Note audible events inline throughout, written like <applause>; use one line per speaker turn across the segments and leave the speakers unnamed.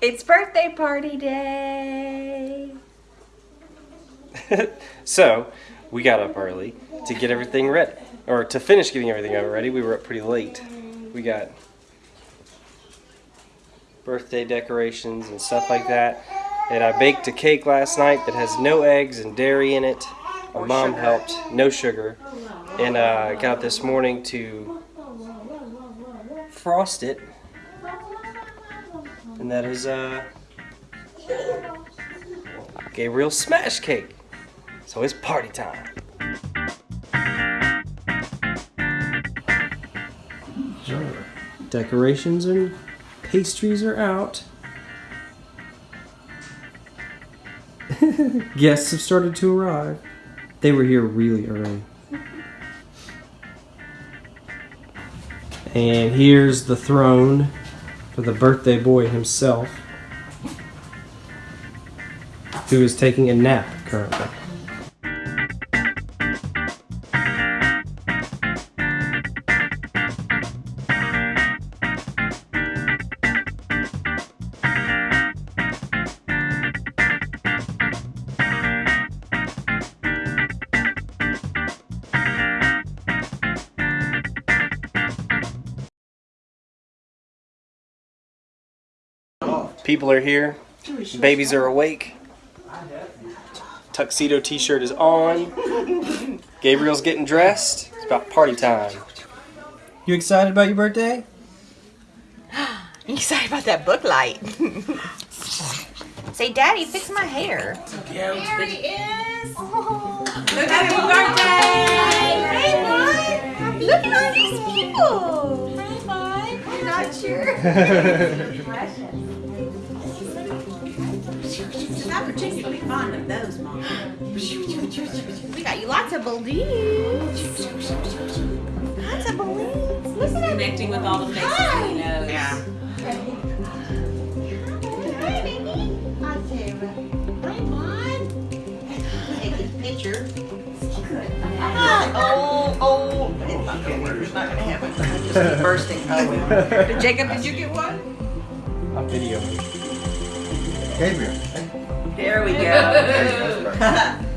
It's birthday party day. <laughs>
so, we got up early to get everything ready. Or to finish getting everything ready. We were up pretty late. We got birthday decorations and stuff like that. And I baked a cake last night that has no eggs and dairy in it. My mom helped, no sugar. And uh, I got this morning to frost it. And that is uh, Gabriel's smash cake. So it's party time. Decorations and pastries are out. <laughs> Guests have started to arrive. They were here really early. And here's the throne for the birthday boy himself, who is taking a nap currently. People are here. Babies are awake. Tuxedo t-shirt is on. Gabriel's getting dressed. It's about party time. You excited about your birthday? <gasps>
You excited about that book light? Say, Daddy, fix my hair.
There he is.
Oh,
Happy birthday.
Hey, Mom. Look at all these people.
Hi, Mike.
I'm not sure. <laughs> <laughs>
She's not particularly fond of those, Mom.
we got you lots of balloons. Lots of balloons. Listen to
Connecting with all the faces that he knows.
Yeah. Hi, baby.
Hi, Mom.
Take this picture. Uh-huh. Oh, oh. It's not gonna work. It's not gonna happen. It'll just keep bursting. Oh, Jacob, did you get one?
I'm videoing.
Gabriel.
There we go. <laughs>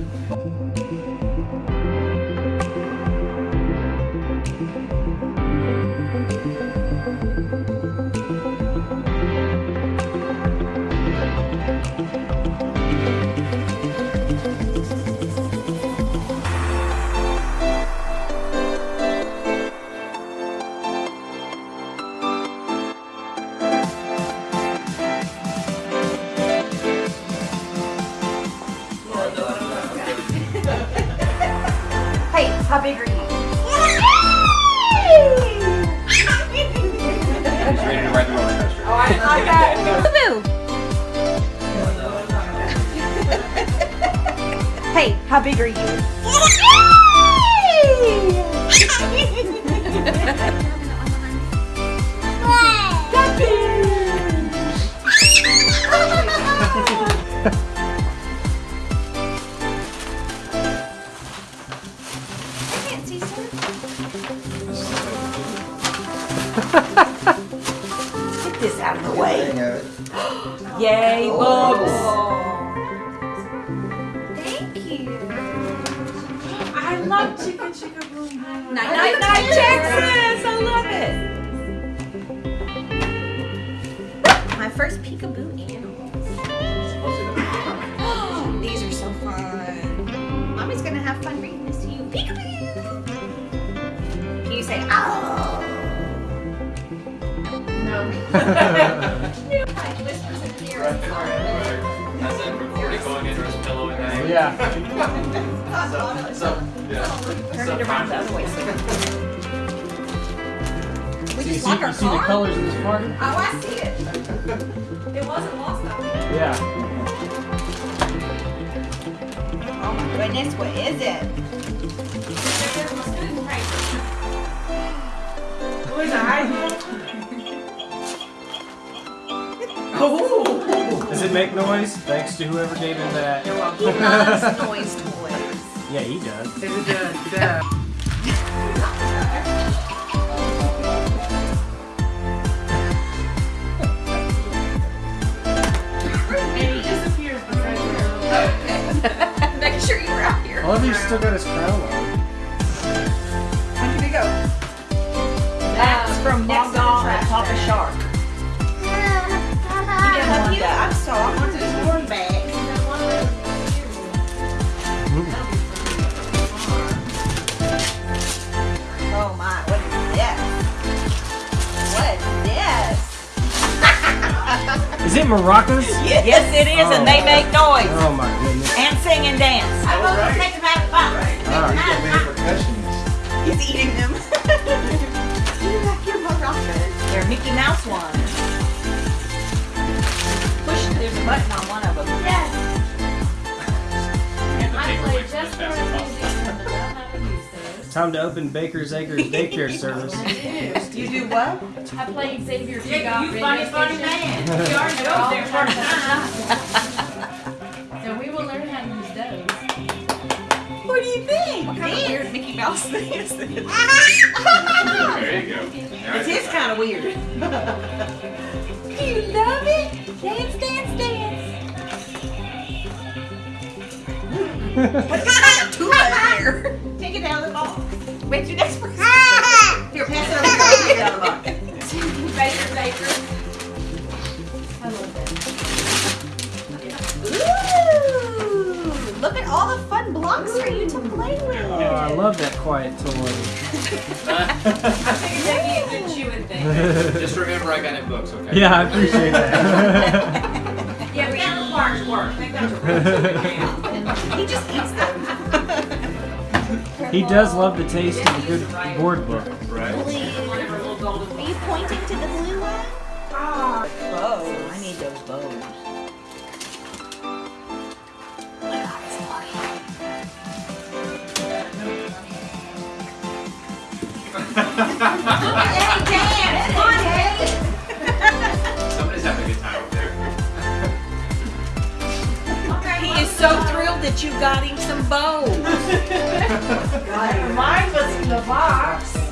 say ow? No. <laughs> <laughs> Like whispers in the ear.
Has that recording going into his pillow at night? <laughs>
Yeah.
So, yeah.
Turn it around the other way. so- We
You
just
see,
lock our
you see the colors of this party?
Oh, I see it.
It wasn't lost on me.
Yeah.
Oh my goodness, what is it?
It
Oh! Does it make noise? Thanks to whoever gave him that. You're welcome.
He loves noise toys.
Yeah, he does. He does. Yeah. <laughs> <laughs> Making sure you're out here. I love you still got his crown on.
That's um, from
Next to the
Mongo
trash
and Papa
bag.
Shark.
Yeah, <laughs> love you. I'm so I want this one bag. Oh my, what is this? What is this?
Is it maracas? <laughs>
Yes, it is, and oh. they make noise
Oh my goodness.
and sing and dance.
I'm gonna take them out of the box.
Alright.
He's got many percussionists.
He's eating them. <laughs> you like your maracas.
They're Mickey Mouse ones. Push, there's a button on one of them.
I play just for
Time to open Baker's Acres daycare <laughs> service.
You do what?
I played Xavier Two
You funny, funny man.
We
You
already
already
know
know
there
there
for
What
kind of weird Mickey Mouse thing is this? <laughs>
There you go.
It is kind of weird. <laughs> do you love it? Dance, dance, dance.
What's kind of tula here? <laughs> Take it out of the box. Wait till next person. Here, pass it over. Take it out of the box.
Baker, Baker.
All the fun blocks for you to play with.
Oh, I love that quiet toy.
Just remember I got it books, okay?
yeah, I appreciate that. <laughs>
Yeah, we got the parts work. They got <laughs>
He just eats them.
he does love the taste of a good board book.
Right?
Are you pointing to the blue one?
bows. I need those bows.
Hey, Dan! Come on, Dan!
Somebody's having a good time over there. <laughs>
He is so thrilled that you got him some bows. <laughs>
Mine was in the box.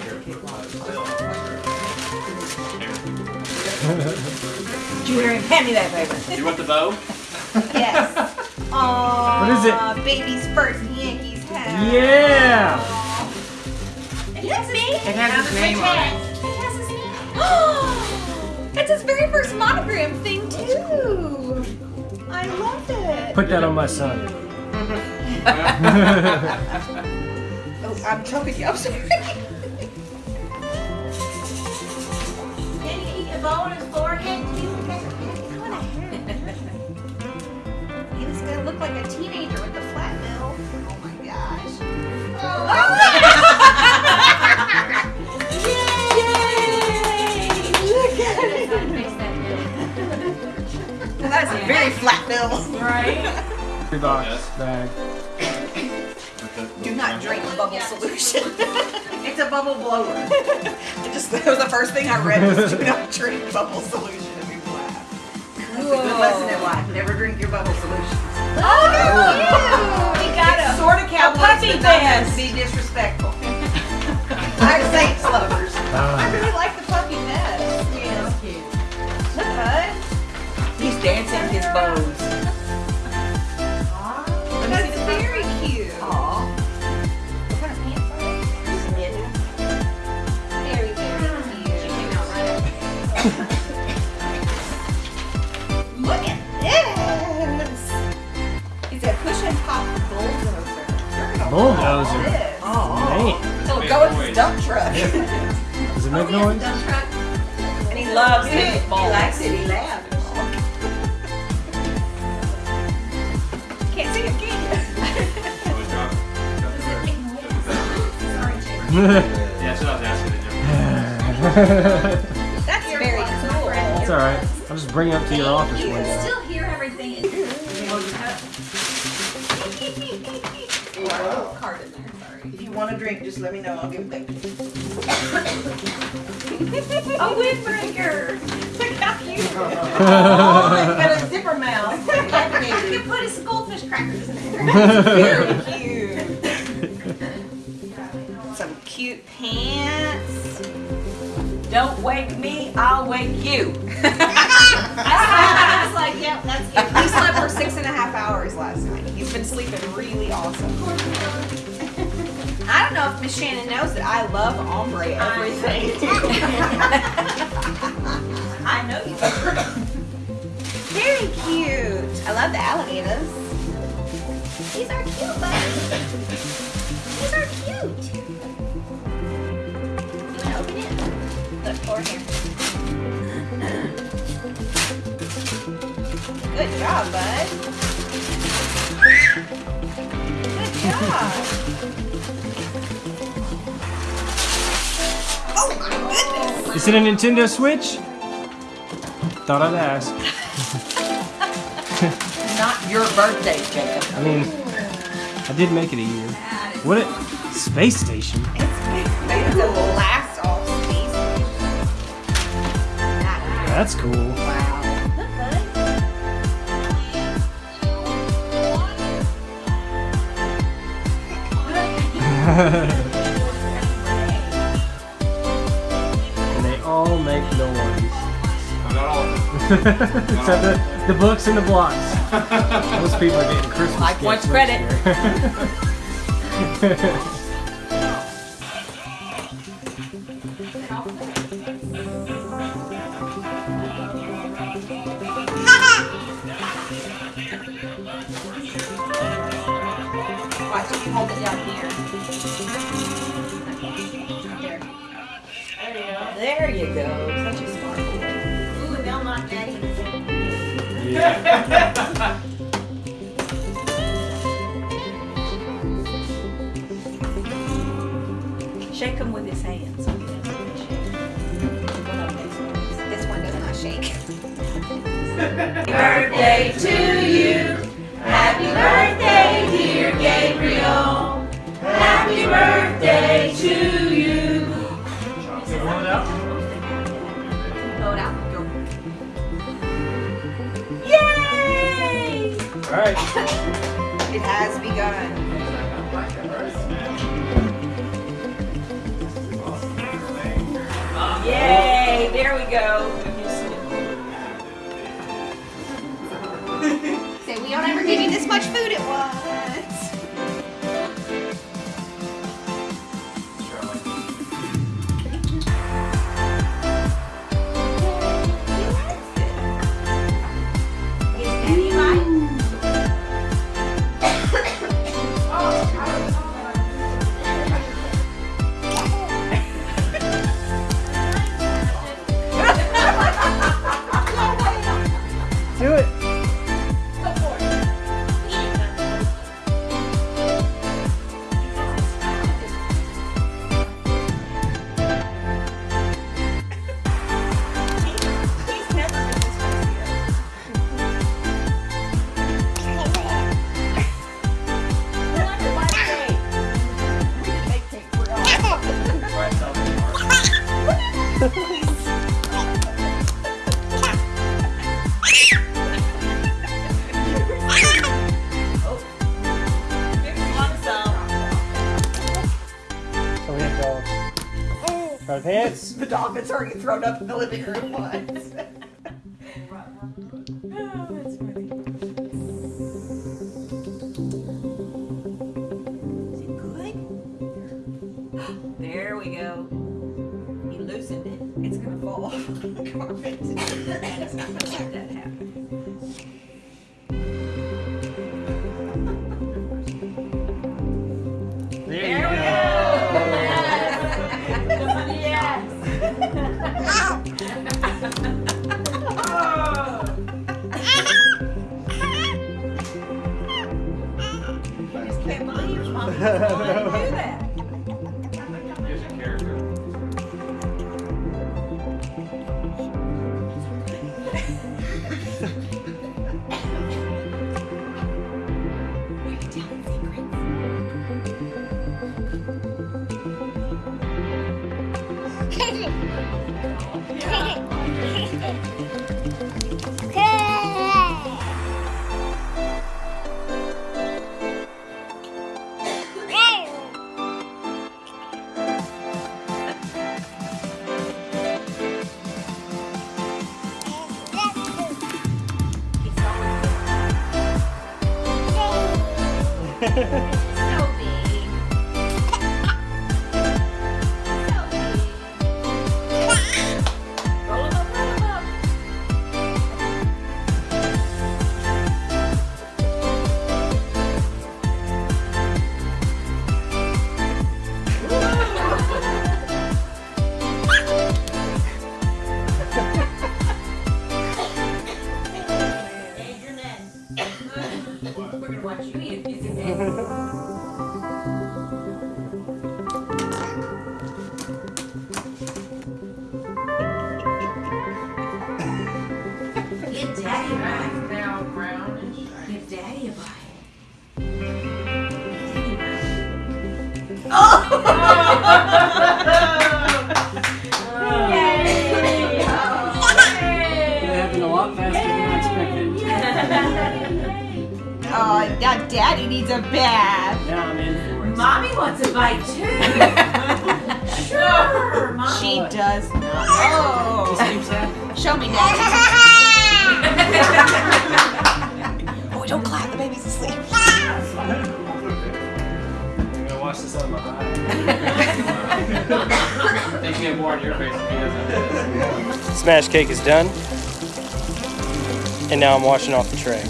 Him? Hand me that paper.
You want the bow?
Yes. <laughs> Aww.
What is it?
Baby's first Yankees hat.
Yeah!
It has me.
It has his name on it.
It has his name. <gasps> It's his very first monogram thing too. I love it.
Put that on my son. <laughs>
Oh, I'm choking you. I'm sorry. <laughs>
Can you eat bow on his forehead too?
He's gonna look like a teenager with a flat bill. Oh my gosh. Look at it.
How to fix that.
That is a very flat bill.
Right?
Free box bag.
Do not drink bubble solution. <laughs>
It's a bubble blower. <laughs>
It just that was the first thing I read was do not drink bubble solution and be flat.
That's a good lesson in life. Never drink your bubble solutions.
Oh, no! We got
It's
a
sort of cowboys,
puppy
but not to be disrespectful.
I'm Saints lovers. I
Ah.
really like the puppy vest.
Yeah, it's cute.
Look, bud.
He's dancing his bows.
Bulldozer? love this.
Man,
It'll go with his dump truck.
does it make
Oh,
noise?
dump truck.
And he loves it.
He
his balls.
likes it. He laughs. Can't see it, can
Yeah, that's what I was asking.
That's <laughs>
That's very cool.
It's alright. I'll just bring it up to your office
You
one day.
Still hear everything. Card in there. Sorry.
If you want a drink, just let me know. I'll give it back to you. <laughs>
A windbreaker. Look how cute. <laughs>
Oh, it's got a zipper mouth. <laughs>
You can put some goldfish crackers in there. Very cute. Some cute pants.
Don't wake me, I'll wake you.
Sleeping really awesome. I don't know if Miss Shannon knows that I love ombre everything. <laughs>
I know you.
Very cute. I love the alligators. These are cute, buddy. These are cute. You wanna open it? Look, over here. Good job, bud. Good job. Oh goodness.
Is it a Nintendo Switch? Thought I'd ask. <laughs>
Not your birthday, Jacob.
I mean, I did make it a year. What? A, space station.
It's the last all species.
That's cool. And they all make noise.
Not all of <laughs> them.
Except the, the books and the blocks. <laughs> Most people are getting Christmas
Like
gifts
wants
next
credit. <laughs>
yeah.
Shake him with his hands. One of these ones.
This one does not shake.
Happy birthday to you. Happy birthday, <laughs>
It
has begun.
Yay! There we go. <laughs>
Say, we don't ever give you this much food at once. The already thrown up in the living room once. <laughs> <laughs> Oh, Is it good? <gasps> There we go. He loosened it. It's gonna fall off <laughs> the carpet. It's not gonna let that happen. Oh, now daddy needs a bath.
Yeah, I'm in for it.
Mommy wants a bite too. <laughs> sure, Mommy.
She does not. Oh. Show me, daddy. <laughs> oh, don't clap. The baby's asleep. <laughs>
I'm gonna watch this on my eye.
I think you more on your face than he does on.
Smash cake is done. And now I'm washing off the tray.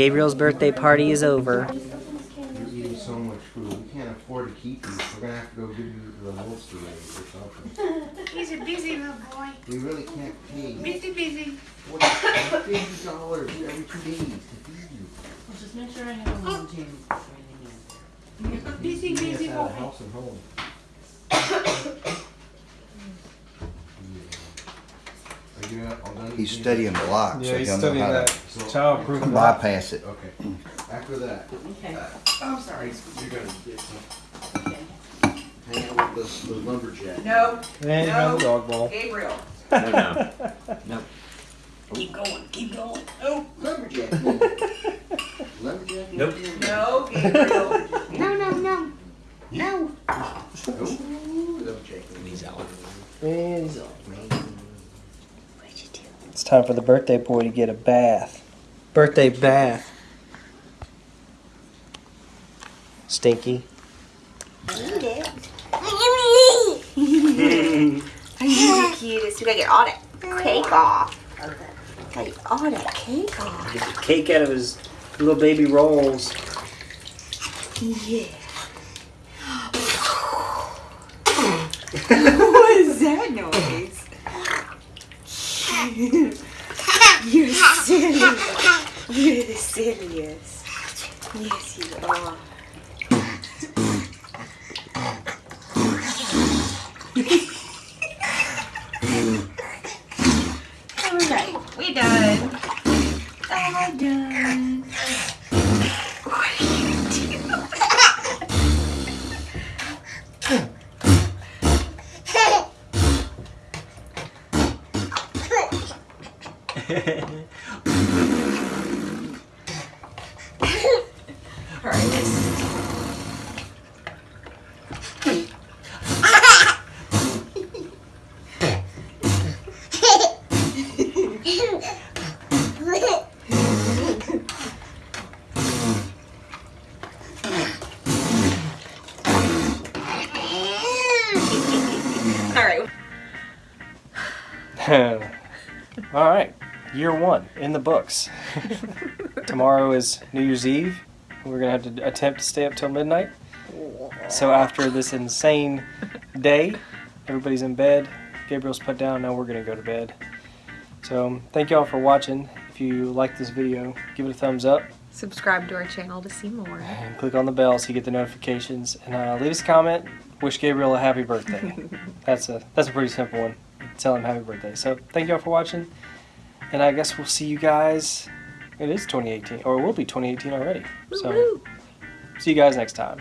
Gabriel's birthday party is over.
You're eating so much food. We can't afford to keep you. We're gonna have to go give you the holster or something. <laughs>
He's a busy little boy.
We really can't pay
Busy, busy.
forty, fifty dollars every two days to feed you.
Just make sure I have a little gym. Busy,
Keeping
busy
us
boy.
house and home. <coughs> <coughs> <coughs> Are you all done?
He's studying the lock, so he'll know how to
So-
childproof
bypass it.
Okay. After that,
Okay.
Uh, oh, I'm sorry, you're gonna get some. Hang out with the, the lumberjack.
No,
And
No.
the dog bowl.
Gabriel. No, <laughs> no.
keep going, keep going.
Oh, lumberjack. <laughs> lumberjack.
Nope.
No, Gabriel.
No, no, no. No.
Oh, lumberjack.
It's time for the birthday boy to get a bath. Birthday bath. Stinky.
You're the cutest. We gotta get all that cake off. Gotta get all that cake off.
Get the cake out of his little baby rolls.
Yeah. <laughs> what is that noise? You're silly. Silliest. Yes,
year one in the books. Tomorrow is New Year's Eve. We're gonna have to attempt to stay up till midnight. So after this insane day, everybody's in bed. Gabriel's put down. Now we're gonna go to bed. So thank you all for watching. If you like this video, give it a thumbs up
Subscribe to our channel to see more.
and click on the bell so you get the notifications. And uh, leave us a comment. Wish Gabriel a happy birthday. <laughs> that's a that's a pretty simple one. Tell him happy birthday. So thank you all for watching. And I guess we'll see you guys. It is 2018, or it will be 2018 already. So, see you guys next time.